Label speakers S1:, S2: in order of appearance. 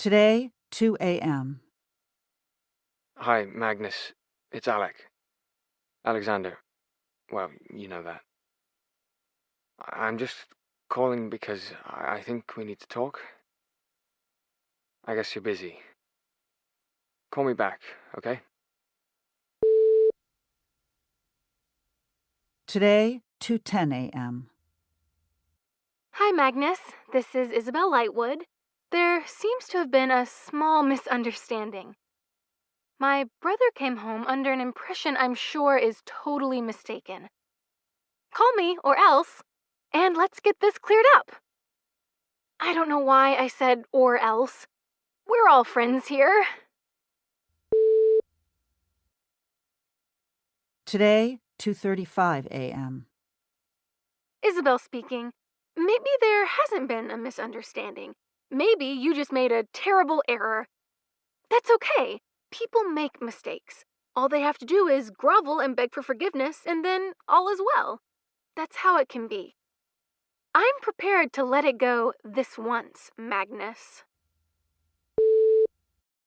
S1: Today, 2 a.m.
S2: Hi, Magnus. It's Alec. Alexander. Well, you know that. I- I'm just calling because I I think we need to talk. I guess you're busy. Call me back, okay?
S1: Today, 2:10 a.m.
S3: Hi, Magnus. This is Isabelle Lightwood. There seems to have been a small misunderstanding. My brother came home under an impression I'm sure is totally mistaken. Call me, or else, and let's get this cleared up. I don't know why I said or else. We're all friends here.
S1: Today, 2:35 a.m.
S3: Isabelle speaking. Maybe there hasn't been a misunderstanding. Maybe you just made a terrible error. That's okay. People make mistakes. All they have to do is grovel and beg for forgiveness, and then all is well. That's how it can be. I'm prepared to let it go this once, Magnus.